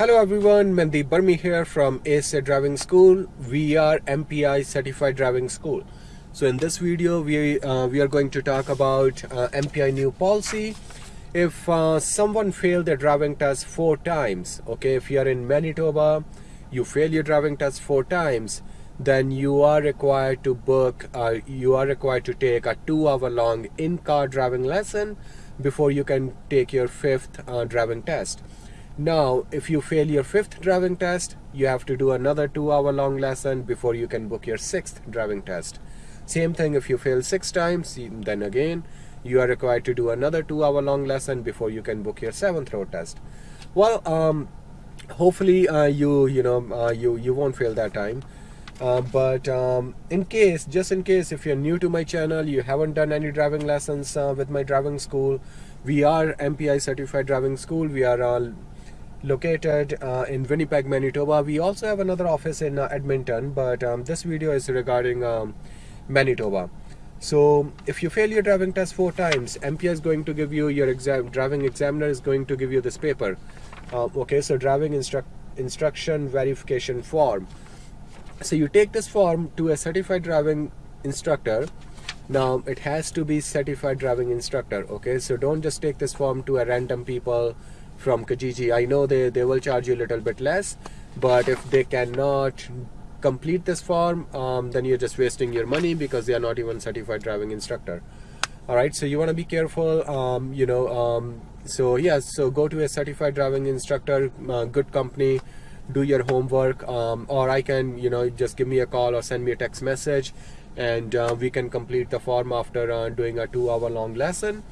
Hello everyone, Mandeep Burmi here from ASA Driving School. We are MPI Certified Driving School. So in this video, we, uh, we are going to talk about uh, MPI new policy. If uh, someone failed their driving test four times, okay, if you are in Manitoba, you fail your driving test four times, then you are required to book, uh, you are required to take a two hour long in-car driving lesson before you can take your fifth uh, driving test. Now, if you fail your fifth driving test, you have to do another two hour long lesson before you can book your sixth driving test. Same thing if you fail six times, then again, you are required to do another two hour long lesson before you can book your seventh road test. Well, um, hopefully uh, you, you know, uh, you, you won't fail that time. Uh, but um, in case, just in case, if you're new to my channel, you haven't done any driving lessons uh, with my driving school, we are MPI certified driving school. We are all located uh, in Winnipeg, Manitoba. We also have another office in uh, Edmonton, but um, this video is regarding um, Manitoba. So if you fail your driving test four times, MPI is going to give you your exam, driving examiner is going to give you this paper. Uh, okay, so driving instru instruction verification form. So you take this form to a certified driving instructor. Now it has to be certified driving instructor. Okay, so don't just take this form to a random people from Kijiji. I know they, they will charge you a little bit less, but if they cannot complete this form, um, then you're just wasting your money because they are not even certified driving instructor. All right, so you want to be careful, um, you know, um, so yeah, so go to a certified driving instructor, uh, good company, do your homework, um, or I can, you know, just give me a call or send me a text message and uh, we can complete the form after uh, doing a two hour long lesson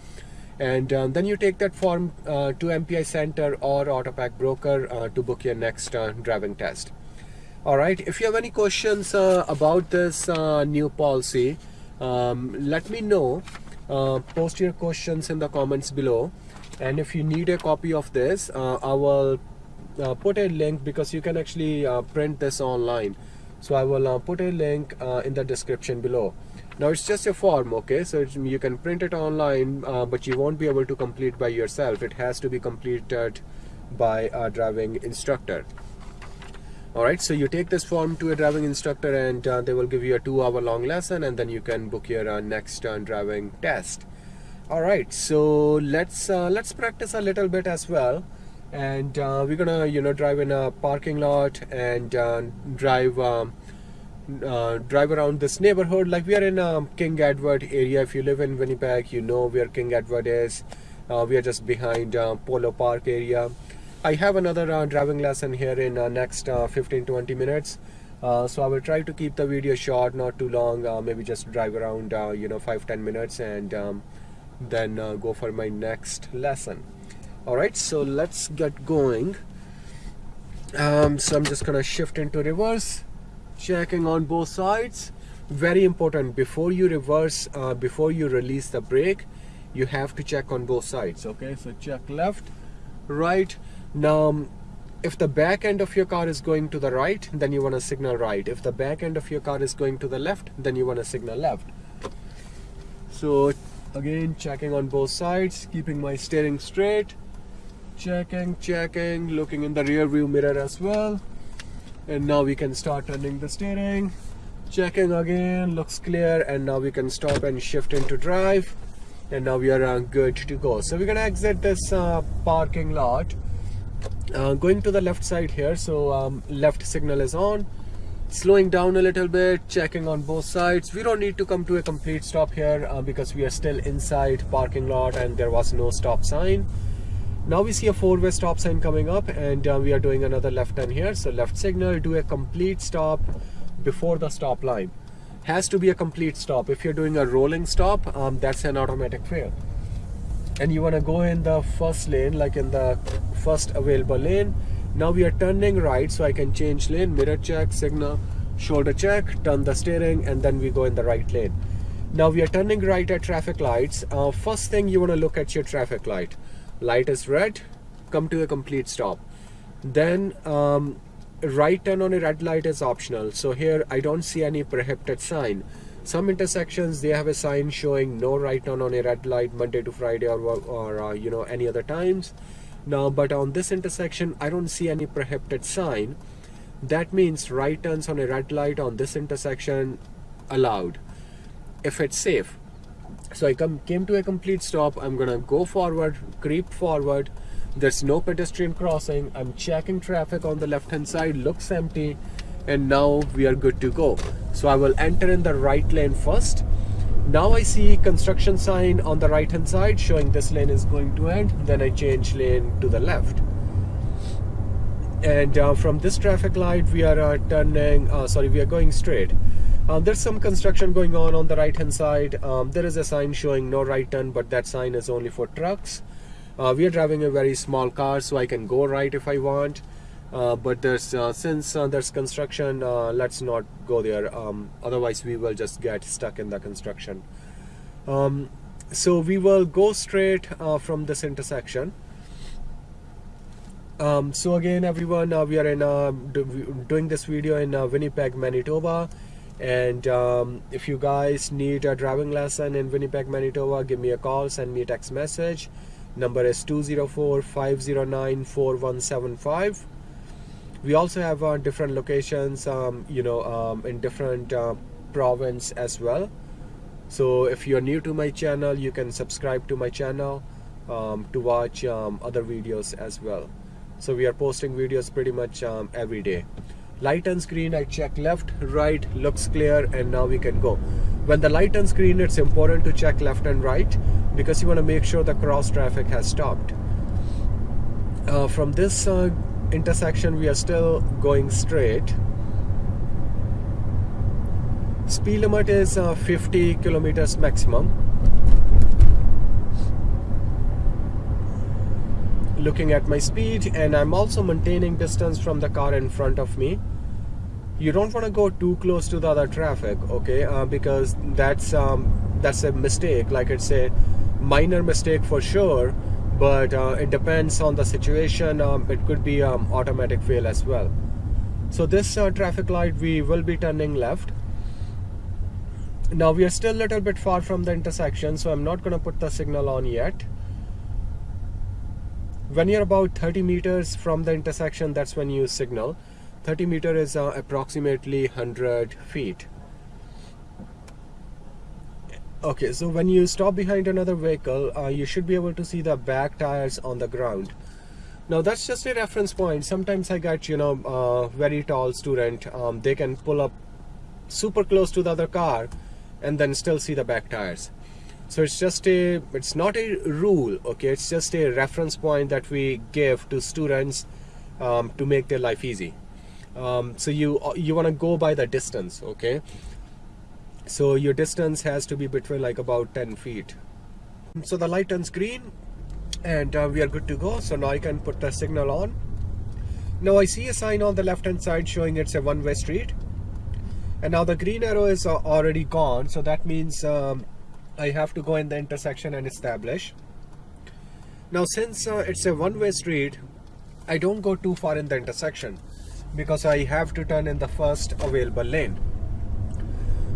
and um, then you take that form uh, to MPI Center or Autopac Broker uh, to book your next uh, driving test. All right, if you have any questions uh, about this uh, new policy, um, let me know. Post your questions in the comments below. And if you need a copy of this, I will put a link because you can actually print this online. So I will put a link in the description below now it's just a form okay? So you can print it online uh, but you won't be able to complete by yourself. It has to be completed by a driving instructor. Alright so you take this form to a driving instructor and uh, they will give you a two hour long lesson and then you can book your uh, next uh, driving test. Alright so let's uh, let's practice a little bit as well. And uh, we're gonna you know drive in a parking lot and drive um, uh, drive around this neighborhood. Like we are in um, King Edward area. If you live in Winnipeg you know where King Edward is. Uh, we are just behind uh, Polo Park area. I have another uh, driving lesson here in uh, next 15-20 minutes. So I will try to keep the video short not too long. Maybe just drive around you know 5-10 minutes and um, then go for my next lesson. Alright so let's get going. Um, so I'm just gonna shift into reverse checking on both sides. Very important before you reverse uh, before you release the brake you have to check on both sides okay? So check left right. Now if the back end of your car is going to the right then you want to signal right. If the back end of your car is going to the left then you want to signal left. So again checking on both sides keeping my steering straight. Checking checking looking in the rear view mirror as well and now we can start turning the steering. Checking again looks clear. And now we can stop and shift into drive. And now we are uh, good to go. So we're gonna exit this uh, parking lot. Uh, going to the left side here. So um, left signal is on. Slowing down a little bit checking on both sides. We don't need to come to a complete stop here uh, because we are still inside parking lot and there was no stop sign now we see a four-way stop sign coming up and uh, we are doing another left turn here. So left signal do a complete stop before the stop line. Has to be a complete stop. If you're doing a rolling stop um, that's an automatic fail. And you want to go in the first lane like in the first available lane. Now we are turning right so I can change lane mirror check signal shoulder check turn the steering and then we go in the right lane. Now we are turning right at traffic lights. Uh, first thing you want to look at your traffic light light is red come to a complete stop. Then um, right turn on a red light is optional. So here I don't see any prohibited sign. Some intersections they have a sign showing no right turn on a red light Monday to Friday or, or uh, you know any other times. Now but on this intersection I don't see any prohibited sign. That means right turns on a red light on this intersection allowed if it's safe so I come came to a complete stop. I'm gonna go forward creep forward. There's no pedestrian crossing. I'm checking traffic on the left hand side. Looks empty. And now we are good to go. So I will enter in the right lane first. Now I see construction sign on the right hand side showing this lane is going to end. Then I change lane to the left. And uh, from this traffic light we are uh, turning uh, sorry we are going straight um, there's some construction going on on the right hand side. Um, there is a sign showing no right turn but that sign is only for trucks. Uh, we are driving a very small car so I can go right if I want. Uh, but there's uh, since there's construction let's not go there. Um, otherwise we will just get stuck in the construction. Um, so we will go straight from this intersection. Um, so again everyone uh, we are in uh, do, doing this video in uh, Winnipeg Manitoba and um, if you guys need a driving lesson in Winnipeg Manitoba give me a call send me a text message. Number is 204-509-4175 we also have uh, different locations um, you know um, in different uh, province as well. So if you're new to my channel you can subscribe to my channel um, to watch um, other videos as well. So we are posting videos pretty much um, every day light on screen I check left right looks clear and now we can go. When the light on screen it's important to check left and right because you want to make sure the cross traffic has stopped. Uh, from this uh, intersection we are still going straight. Speed limit is uh, 50 kilometers maximum looking at my speed and I'm also maintaining distance from the car in front of me. You don't want to go too close to the other traffic okay? Uh, because that's um, that's a mistake. Like it's a minor mistake for sure but uh, it depends on the situation. Um, it could be um, automatic fail as well. So this uh, traffic light we will be turning left. Now we are still a little bit far from the intersection so I'm not gonna put the signal on yet when you're about 30 meters from the intersection that's when you signal. 30 meter is uh, approximately 100 feet. Okay so when you stop behind another vehicle uh, you should be able to see the back tires on the ground. Now that's just a reference point. Sometimes I get you know uh, very tall student um, they can pull up super close to the other car and then still see the back tires so it's just a it's not a rule okay? It's just a reference point that we give to students um, to make their life easy. Um, so you you want to go by the distance okay? So your distance has to be between like about 10 feet. So the light turns green and uh, we are good to go. So now I can put the signal on. Now I see a sign on the left hand side showing it's a one-way street. And now the green arrow is uh, already gone. So that means um, I have to go in the intersection and establish. Now since uh, it's a one-way street, I don't go too far in the intersection because I have to turn in the first available lane.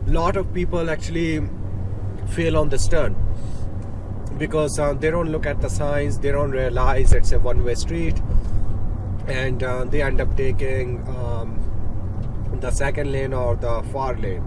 Lot of people actually fail on this turn because uh, they don't look at the signs, they don't realize it's a one-way street and uh, they end up taking um, the second lane or the far lane